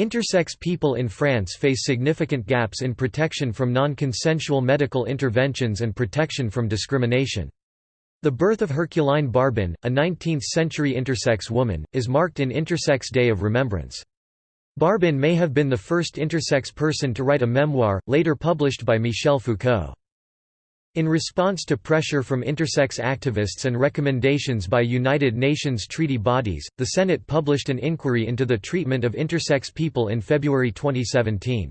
Intersex people in France face significant gaps in protection from non-consensual medical interventions and protection from discrimination. The birth of Herculine Barbin, a 19th-century intersex woman, is marked in Intersex Day of Remembrance. Barbin may have been the first intersex person to write a memoir, later published by Michel Foucault. In response to pressure from intersex activists and recommendations by United Nations treaty bodies, the Senate published an inquiry into the treatment of intersex people in February 2017.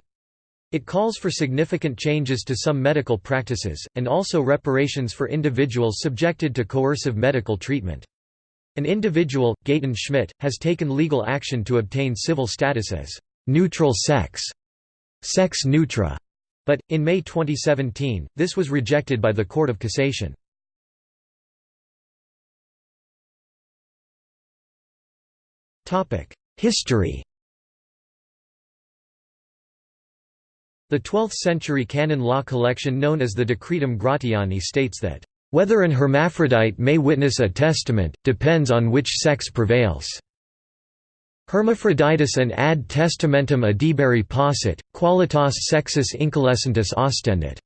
It calls for significant changes to some medical practices, and also reparations for individuals subjected to coercive medical treatment. An individual, Gaetan Schmidt, has taken legal action to obtain civil status as neutral sex, sex neutra, but, in May 2017, this was rejected by the Court of Cassation. History The 12th-century canon law collection known as the Decretum Gratiani states that, "...whether an hermaphrodite may witness a testament, depends on which sex prevails." Hermaphroditus and ad testamentum adhiberi possit, qualitas sexus incolescentus ostendit.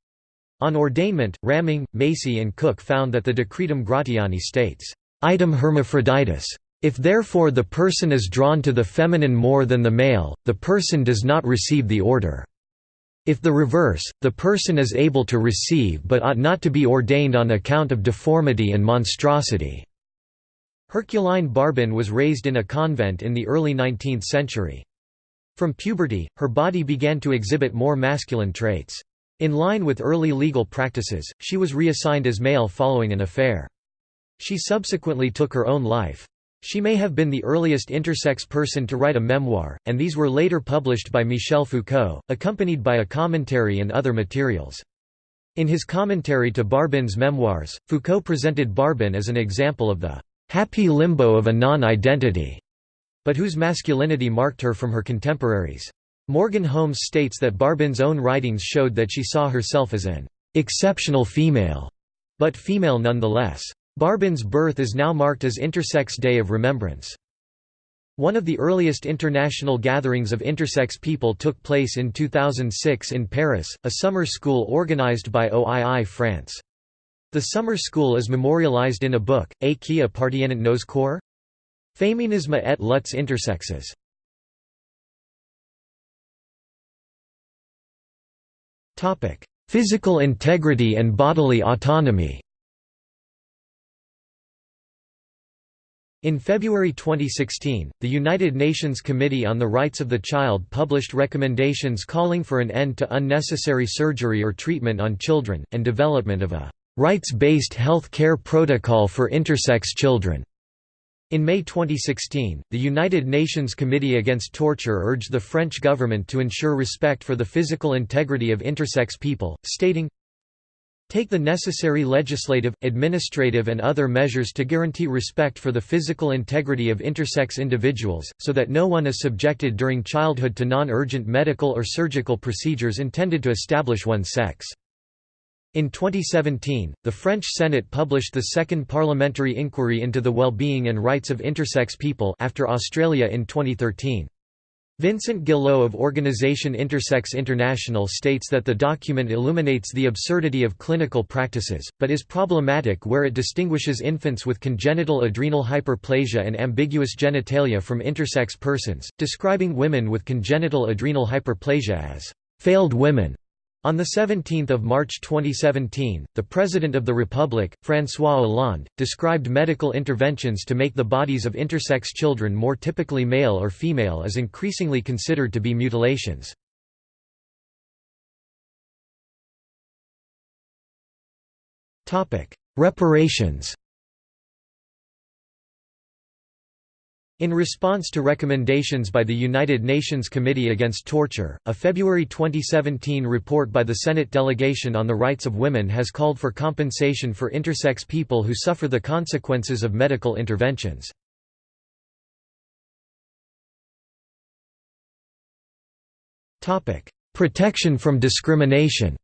On ordainment, Raming, Macy and Cooke found that the Decretum Gratiani states, "Item hermaphroditus. If therefore the person is drawn to the feminine more than the male, the person does not receive the order. If the reverse, the person is able to receive but ought not to be ordained on account of deformity and monstrosity." Herculine Barbin was raised in a convent in the early 19th century. From puberty, her body began to exhibit more masculine traits. In line with early legal practices, she was reassigned as male following an affair. She subsequently took her own life. She may have been the earliest intersex person to write a memoir, and these were later published by Michel Foucault, accompanied by a commentary and other materials. In his commentary to Barbin's memoirs, Foucault presented Barbin as an example of the happy limbo of a non-identity, but whose masculinity marked her from her contemporaries. Morgan Holmes states that Barbin's own writings showed that she saw herself as an exceptional female, but female nonetheless. Barbin's birth is now marked as Intersex Day of Remembrance. One of the earliest international gatherings of intersex people took place in 2006 in Paris, a summer school organized by OII France. The summer school is memorialized in a book, A appartiennent nos corps? Féminisme et luttes intersexes. Physical integrity and bodily autonomy In February 2016, the United Nations Committee on the Rights of the Child published recommendations calling for an end to unnecessary surgery or treatment on children, and development of a rights-based health care protocol for intersex children. In May 2016, the United Nations Committee Against Torture urged the French government to ensure respect for the physical integrity of intersex people, stating, Take the necessary legislative, administrative and other measures to guarantee respect for the physical integrity of intersex individuals, so that no one is subjected during childhood to non-urgent medical or surgical procedures intended to establish one's sex. In 2017, the French Senate published the second parliamentary inquiry into the well-being and rights of intersex people after Australia in 2013. Vincent Guillot of Organisation Intersex International states that the document illuminates the absurdity of clinical practices, but is problematic where it distinguishes infants with congenital adrenal hyperplasia and ambiguous genitalia from intersex persons, describing women with congenital adrenal hyperplasia as failed women on 17 March 2017, the President of the Republic, François Hollande, described medical interventions to make the bodies of intersex children more typically male or female as increasingly considered to be mutilations. Reparations In response to recommendations by the United Nations Committee Against Torture, a February 2017 report by the Senate Delegation on the Rights of Women has called for compensation for intersex people who suffer the consequences of medical interventions. Protection from discrimination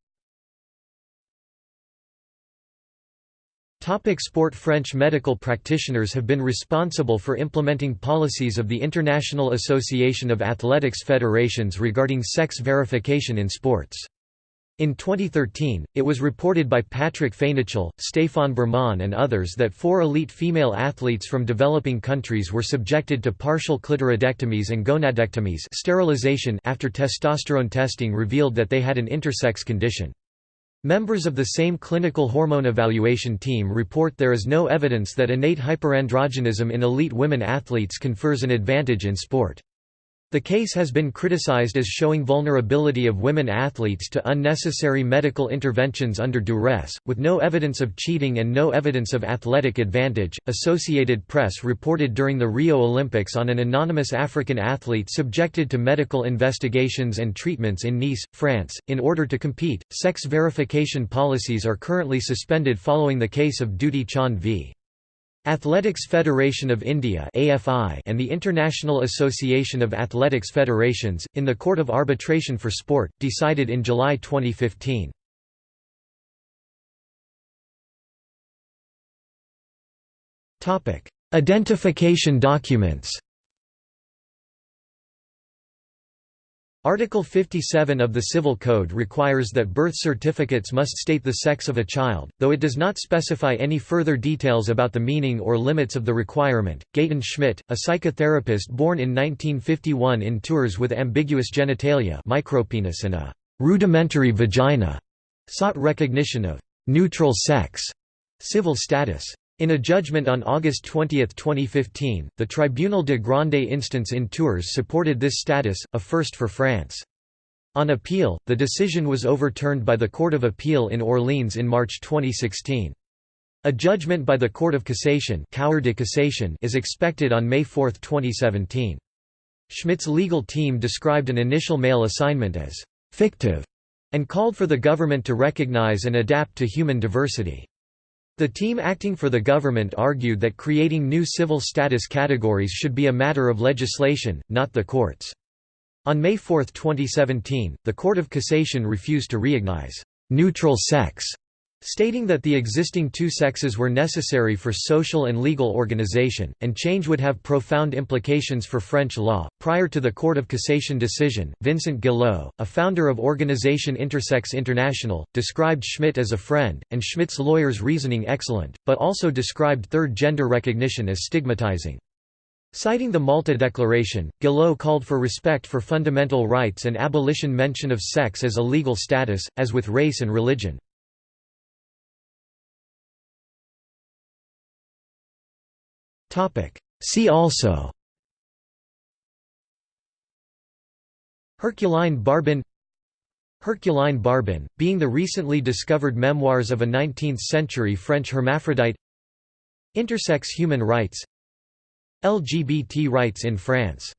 Topic sport French medical practitioners have been responsible for implementing policies of the International Association of Athletics Federations regarding sex verification in sports. In 2013, it was reported by Patrick Fénichel, Stéphane Bermon and others that four elite female athletes from developing countries were subjected to partial clitoridectomies and gonadectomies sterilization after testosterone testing revealed that they had an intersex condition. Members of the same clinical hormone evaluation team report there is no evidence that innate hyperandrogenism in elite women athletes confers an advantage in sport. The case has been criticized as showing vulnerability of women athletes to unnecessary medical interventions under duress, with no evidence of cheating and no evidence of athletic advantage. Associated Press reported during the Rio Olympics on an anonymous African athlete subjected to medical investigations and treatments in Nice, France, in order to compete. Sex verification policies are currently suspended following the case of Dutee Chand v. Athletics Federation of India and the International Association of Athletics Federations, in the Court of Arbitration for Sport, decided in July 2015. Identification documents Article 57 of the Civil Code requires that birth certificates must state the sex of a child, though it does not specify any further details about the meaning or limits of the requirement. Gaëtan Schmidt, a psychotherapist born in 1951 in Tours with ambiguous genitalia micropenis and a rudimentary vagina, sought recognition of neutral sex civil status. In a judgment on August 20, 2015, the Tribunal de Grande Instance in Tours supported this status, a first for France. On appeal, the decision was overturned by the Court of Appeal in Orleans in March 2016. A judgment by the Court of Cassation, de Cassation is expected on May 4, 2017. Schmidt's legal team described an initial male assignment as «fictive» and called for the government to recognize and adapt to human diversity. The team acting for the government argued that creating new civil status categories should be a matter of legislation, not the courts. On May 4, 2017, the Court of Cassation refused to recognize neutral sex stating that the existing two sexes were necessary for social and legal organization, and change would have profound implications for French law. Prior to the Court of Cassation decision, Vincent Guillot, a founder of organization Intersex International, described Schmidt as a friend, and Schmidt's lawyer's reasoning excellent, but also described third gender recognition as stigmatizing. Citing the Malta Declaration, Guillot called for respect for fundamental rights and abolition mention of sex as a legal status, as with race and religion. See also. Herculine Barbin. Herculine Barbin, being the recently discovered memoirs of a 19th-century French hermaphrodite. Intersex human rights. LGBT rights in France